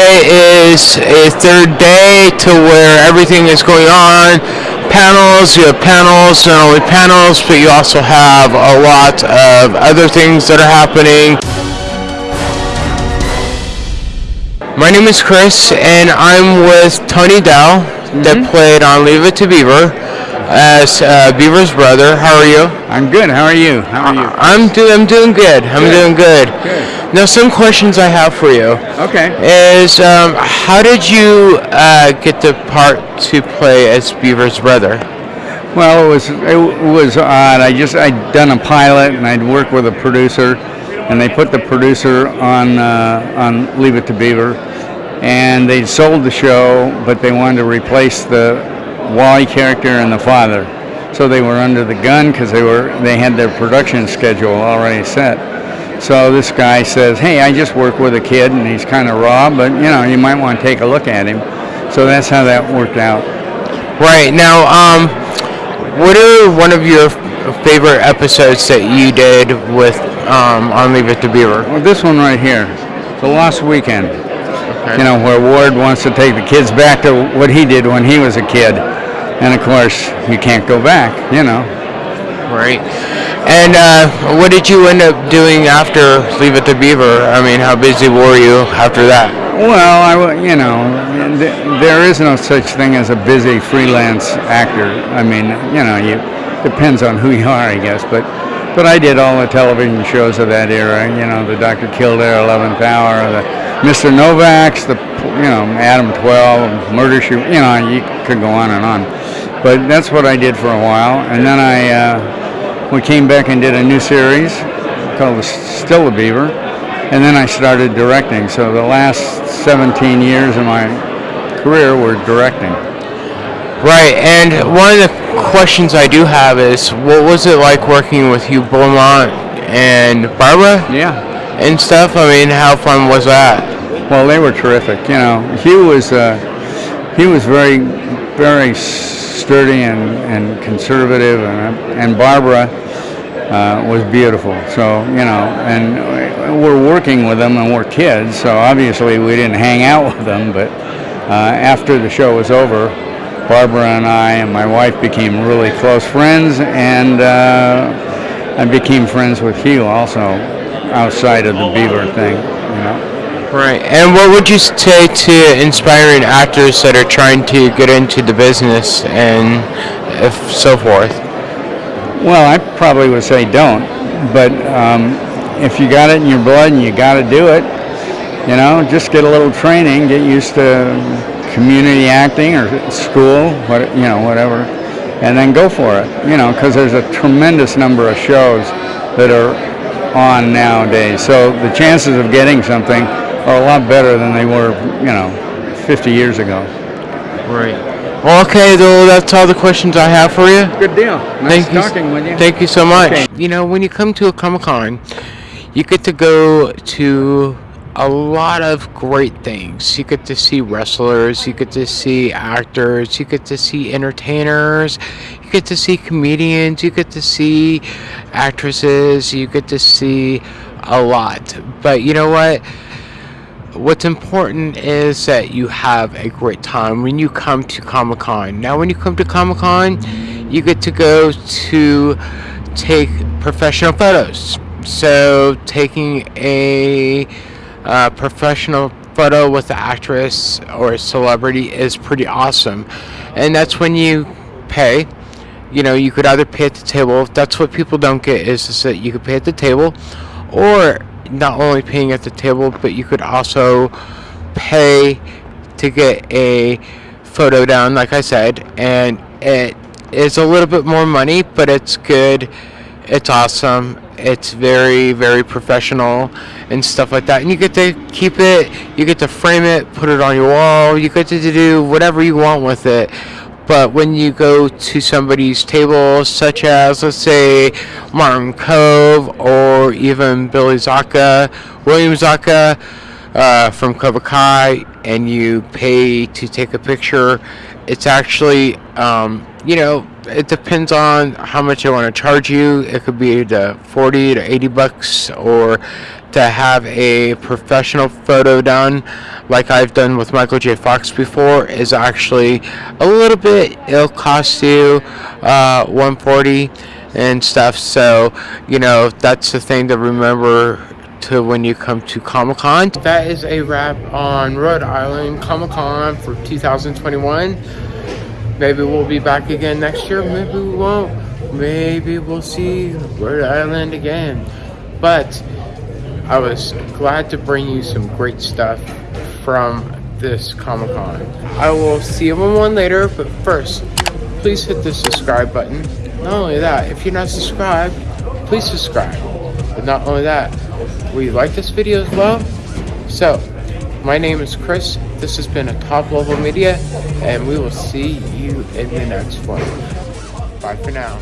today is a third day to where everything is going on. Panels, you have panels, not only panels, but you also have a lot of other things that are happening. My name is Chris, and I'm with Tony Dow, that played on Leave It to Beaver as uh, Beaver's brother. How are you? I'm good. How are you? How are you? I'm doing. I'm doing good. I'm Good. doing good. Good. Now, some questions I have for you Okay. is um, how did you uh, get the part to play as Beaver's brother? Well, it was it was odd. I just I'd done a pilot and I'd worked with a producer, and they put the producer on uh, on Leave It to Beaver, and they'd sold the show, but they wanted to replace the Wally character and the father, so they were under the gun because they were they had their production schedule already set. So this guy says, "Hey, I just work with a kid, and he's kind of raw, but you know, you might want to take a look at him." So that's how that worked out. Right now, um, what are one of your favorite episodes that you did with um, on Leave It to Beaver? Well, this one right here, the Lost Weekend. Okay. You know, where Ward wants to take the kids back to what he did when he was a kid, and of course, you can't go back. You know. Right. And uh, what did you end up doing after Leave It to Beaver? I mean, how busy were you after that? Well, I, you know, th- there is no such thing as a busy freelance actor. I mean, you know, you depends on who you are, I guess. But, but I did all the television shows of that era. You know, the Dr. Kildare, Eleventh Hour, the Mr. Novak's, the you know Adam Twelve, Murder She. You know, you could go on and on. But that's what I did for a while, and then I uh, we came back and did a new series called the Still a Beaver, and then I started directing. So the last 17 years of my career were directing. Right. And one of the questions I do have is, what was it like working with Hugh Beaumont and Barbara Yeah. and stuff? I mean, how fun was that? Well, they were terrific. You know, Hugh was uh, he was very very sturdy and, and conservative, and and Barbara uh, was beautiful. So you know, and we're working with them, and we're kids, so obviously we didn't hang out with them. But uh, after the show was over, Barbara and I and my wife became really close friends, and uh, I became friends with Hugh also outside of the Beaver thing. You know. Right. And what would you say to inspiring actors that are trying to get into the business and if so forth? Well, I probably would say don't, but um, if you got it in your blood and you got to do it, you know, just get a little training, get used to community acting or school, what you know, whatever, and then go for it. You know, because there's a tremendous number of shows that are on nowadays, so the chances of getting something are a lot better than they were, you know, 50 years ago. Right. Well, okay, though, that's all the questions I have for you. Good deal. Nice Thank you. with you. Thank you so much. Okay. You know, when you come to a Comic Con, you get to go to a lot of great things. You get to see wrestlers, you get to see actors, you get to see entertainers, you get to see comedians, you get to see actresses, you get to see a lot. But you know what? What's important is that you have a great time when you come to Comic Con. Now, when you come to Comic Con, you get to go to take professional photos. So, taking a uh, professional photo with an actress or a celebrity is pretty awesome. And that's when you pay. You know, you could either pay at the table. That's what people don't get is, is that you could pay at the table, or not only paying at the table, but you could also pay to get a photo down, like I said, and it is a little bit more money, but it's good. It's awesome. It's very, very professional and stuff like that. And you get to keep it, you get to frame it, put it on your wall, you get to do whatever you want with it. But when you go to somebody's table, such as, let's say, Martin Kove or even Billy Zabka, William Zabka, uh, from Cobra Kai and you pay to take a picture, it's actually, um, you know, it depends on how much they want to charge you. It could be the 40 to 80 bucks or to have a professional photo done like I've done with Michael J. Fox before is actually a little bit it'll cost you uh, 140 and stuff so you know that's the thing to remember to when you come to Comic Con. That is a wrap on Rhode Island Comic Con for 2021. Maybe we'll be back again next year, maybe we won't. Maybe we'll see Rhode Island again. But I was glad to bring you some great stuff from this Comic Con. I will see everyone later, but first, please hit the subscribe button. Not only that, if you're not subscribed, please subscribe. But not only that, will you like this video as well? So, my name is Chris. This has been a Top Level Media, and we will see you in the next one. Bye for now.